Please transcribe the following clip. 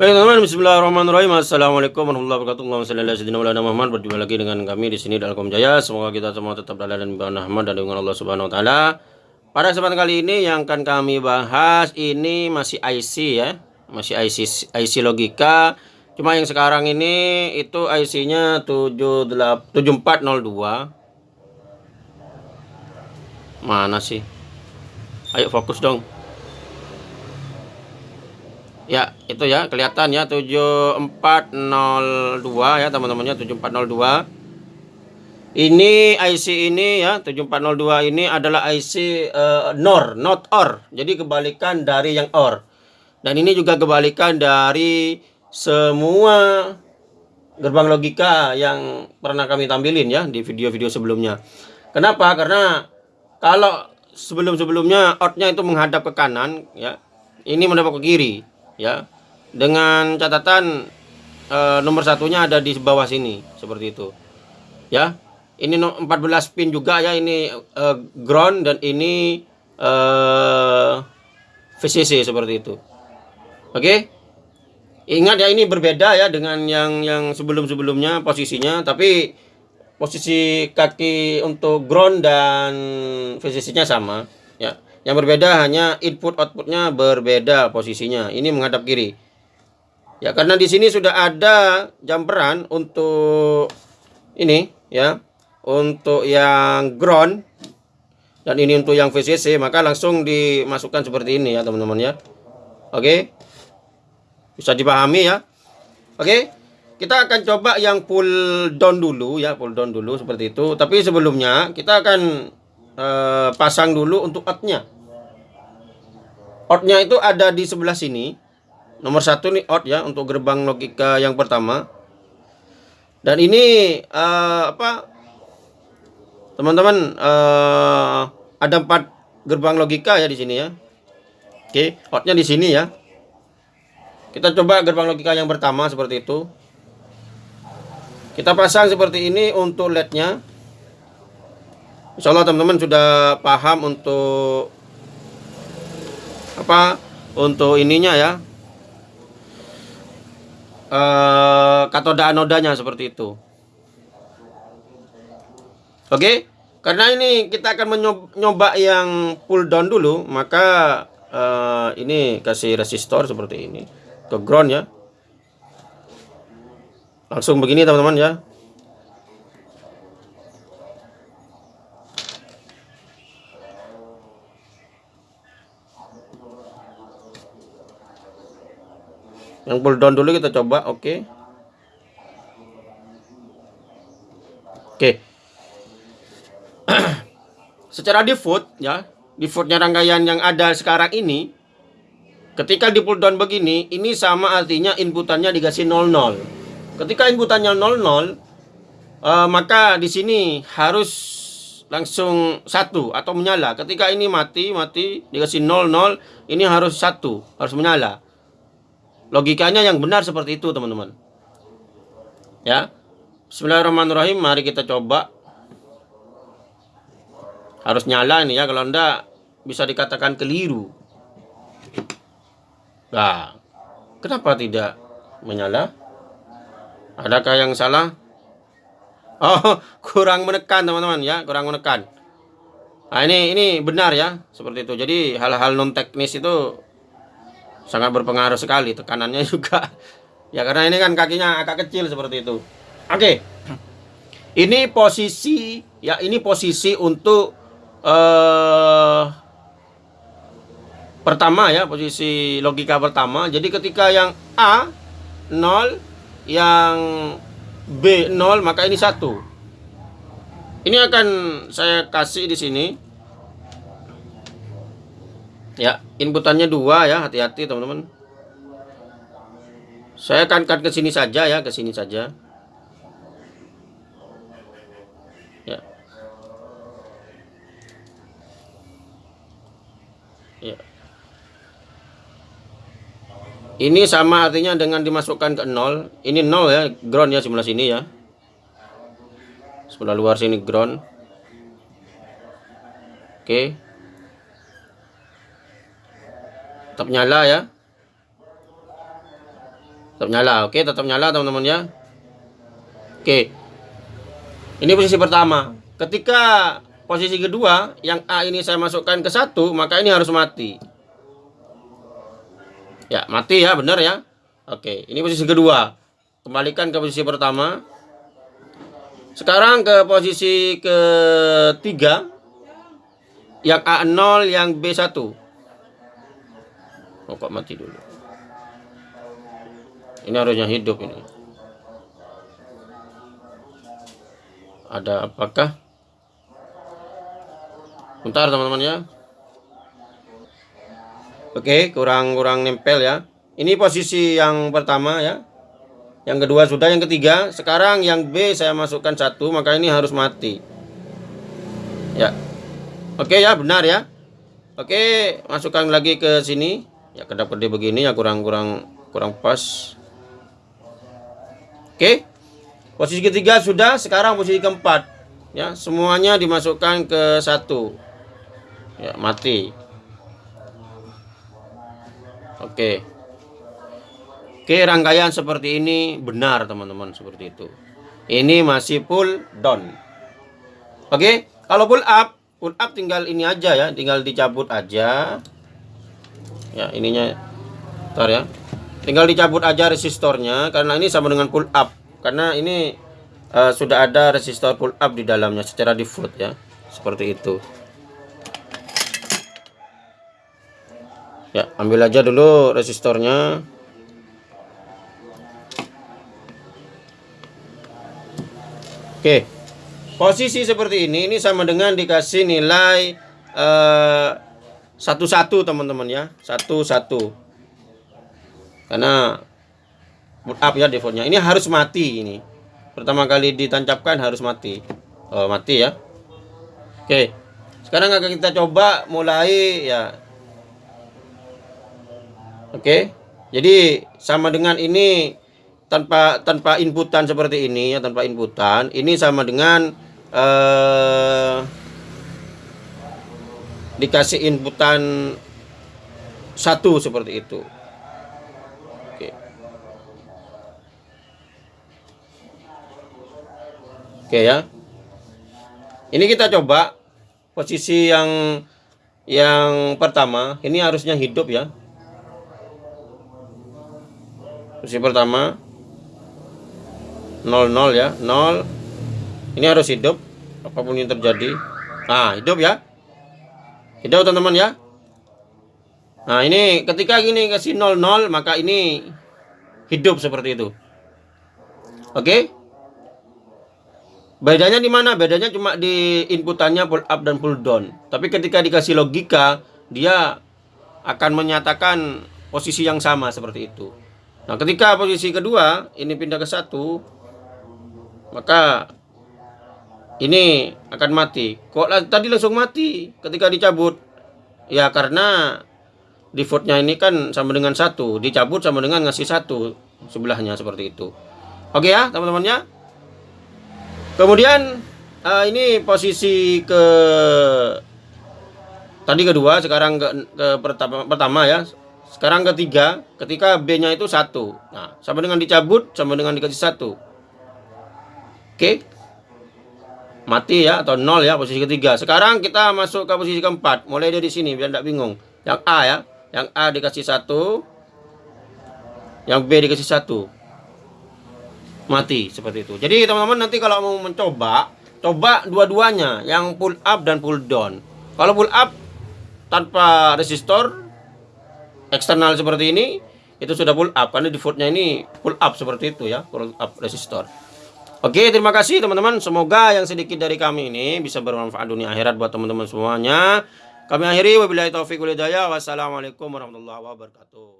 Baik teman-teman, Bismillahirrahmanirrahim. Assalamualaikum warahmatullahi wabarakatuh. Allahumma shalli ala sayyidina Muhammad. Berjumpa lagi dengan kami di sini dalam Jaya. Semoga kita semua tetap dalam dan bawah rahmat dan dengan Allah Subhanahu wa taala. Pada kesempatan kali ini yang akan kami bahas ini masih IC ya. Masih IC IC logika. Cuma yang sekarang ini itu IC-nya 7402. Mana sih? Ayo fokus dong. Ya, itu ya, kelihatan ya 7402 ya teman-temannya 7402. Ini IC ini ya 7402 ini adalah IC uh, eh, NOR, not OR. Jadi kebalikan dari yang OR. Dan ini juga kebalikan dari semua gerbang logika yang pernah kami tampilin ya di video-video sebelumnya. Kenapa? Karena kalau sebelum-sebelumnya outnya itu menghadap ke kanan ya, ini menghadap ke kiri ya. Dengan catatan e, nomor satunya ada di bawah sini seperti itu. Ya. Ini 14 pin juga ya ini e, ground dan ini e, VCC seperti itu. Oke? Ingat ya ini berbeda ya dengan yang yang sebelum-sebelumnya posisinya tapi posisi kaki untuk ground dan VCC nya sama. Ya yang berbeda hanya input outputnya berbeda posisinya. Ini menghadap kiri. Ya karena di sini sudah ada jumperan untuk ini ya, untuk yang ground dan ini untuk yang VCC maka langsung dimasukkan seperti ini ya teman-teman ya. Oke. Bisa dipahami ya. Oke. Kita akan coba yang pull down dulu ya, pull down dulu seperti itu. Tapi sebelumnya kita akan uh, pasang dulu untuk outnya outnya itu ada di sebelah sini. Nomor satu nih out ya untuk gerbang logika yang pertama. Dan ini uh, apa teman-teman uh, ada empat gerbang logika ya di sini ya. Oke outnya di sini ya. Kita coba gerbang logika yang pertama seperti itu. Kita pasang seperti ini untuk lednya Insya Allah teman-teman sudah paham untuk apa? Untuk ininya ya. Eh, katoda anodanya seperti itu. Oke? Karena ini kita akan mencoba yang pull down dulu maka eh, ini kasih resistor seperti ini. Ke ground ya. Langsung begini teman-teman ya yang pull down dulu kita coba oke okay. oke okay. secara default ya defaultnya rangkaian yang ada sekarang ini ketika di pull down begini ini sama artinya inputannya dikasih 00 ketika inputannya 00 uh, eh, maka di sini harus langsung satu atau menyala ketika ini mati mati dikasih 00 ini harus satu harus menyala Logikanya yang benar seperti itu, teman-teman. Ya. Bismillahirrahmanirrahim. Mari kita coba. Harus nyala ini ya, kalau Anda bisa dikatakan keliru. Nah, kenapa tidak menyala? Adakah yang salah? Oh, kurang menekan teman-teman ya, kurang menekan. Nah, ini ini benar ya, seperti itu. Jadi hal-hal non teknis itu sangat berpengaruh sekali tekanannya juga. Ya karena ini kan kakinya agak kecil seperti itu. Oke. Ini posisi ya ini posisi untuk uh, pertama ya posisi logika pertama. Jadi ketika yang A 0 yang B 0 maka ini satu. Ini akan saya kasih di sini Ya, inputannya dua ya, hati-hati teman-teman. Saya akan cut ke sini saja ya, ke sini saja. Ya. Ya. Ini sama artinya dengan dimasukkan ke nol. Ini nol ya, ground ya sebelah sini ya. Sebelah luar sini ground. Oke. Okay. Tetap nyala ya. Tetap nyala. Oke tetap nyala teman-teman ya. Oke. Ini posisi pertama. Ketika posisi kedua yang A ini saya masukkan ke satu maka ini harus mati. Ya mati ya. Benar ya. Oke ini posisi kedua. Kembalikan ke posisi pertama. Sekarang ke posisi ketiga. Yang A0 yang B1 oh kok mati dulu. Ini harusnya hidup ini. Ada apakah? Bentar teman-teman ya. Oke kurang-kurang nempel ya. Ini posisi yang pertama ya. Yang kedua sudah yang ketiga. Sekarang yang B saya masukkan satu maka ini harus mati. Ya. Oke ya benar ya. Oke masukkan lagi ke sini ya kedap-kedip begini ya kurang-kurang kurang pas oke Posisi ketiga sudah, sekarang posisi keempat. Ya, semuanya dimasukkan ke satu. Ya, mati. Oke. Oke, rangkaian seperti ini benar teman-teman seperti itu. Ini masih pull down. Oke, kalau pull up, pull up tinggal ini aja ya, tinggal dicabut aja. Ya, ininya. Ntar ya. Tinggal dicabut aja resistornya karena ini sama dengan pull up. Karena ini uh, sudah ada resistor pull up di dalamnya secara default ya. Seperti itu. Ya ambil aja dulu resistornya. Oke. Posisi seperti ini ini sama dengan dikasih nilai eh, satu-satu teman-teman ya. Satu-satu. Karena boot up ya defaultnya. Ini harus mati ini. Pertama kali ditancapkan harus mati. Oh, mati ya. Oke. Sekarang akan kita coba mulai ya. Oke. Jadi sama dengan ini tanpa tanpa inputan seperti ini ya tanpa inputan. Ini sama dengan eh, dikasih inputan satu seperti itu Oke ya. Ini kita coba posisi yang yang pertama, ini harusnya hidup ya. Posisi pertama 00 ya, 0. Ini harus hidup apa pun yang terjadi. Nah, hidup ya. Hidup teman-teman ya. Nah, ini ketika gini kasih 00 maka ini hidup seperti itu. Oke? Okay? Bedanya di mana? Bedanya cuma di inputannya pull up dan pull down. Tapi ketika dikasih logika, dia akan menyatakan posisi yang sama seperti itu. Nah, ketika posisi kedua ini pindah ke satu, maka ini akan mati. Kok tadi langsung mati ketika dicabut? Ya karena defaultnya ini kan sama dengan satu, dicabut sama dengan ngasih satu sebelahnya seperti itu. Oke ya teman-temannya. Kemudian uh, ini posisi ke tadi kedua, sekarang ke, ke pertama, pertama ya. Sekarang ketiga, ketika B-nya itu satu. Nah, sama dengan dicabut, sama dengan dikasih satu. Oke. Mati ya atau nol ya posisi ketiga. Sekarang kita masuk ke posisi keempat. Mulai dari sini biar tidak bingung. Yang A ya, yang A dikasih satu, yang B dikasih satu mati seperti itu. Jadi teman-teman nanti kalau mau mencoba, coba dua-duanya, yang pull up dan pull down. Kalau pull up tanpa resistor eksternal seperti ini, itu sudah pull up karena defaultnya ini pull up seperti itu ya, pull up resistor. Oke, terima kasih teman-teman. Semoga yang sedikit dari kami ini bisa bermanfaat dunia akhirat buat teman-teman semuanya. Kami akhiri wabillahi walhidayah. Wassalamualaikum warahmatullahi wabarakatuh.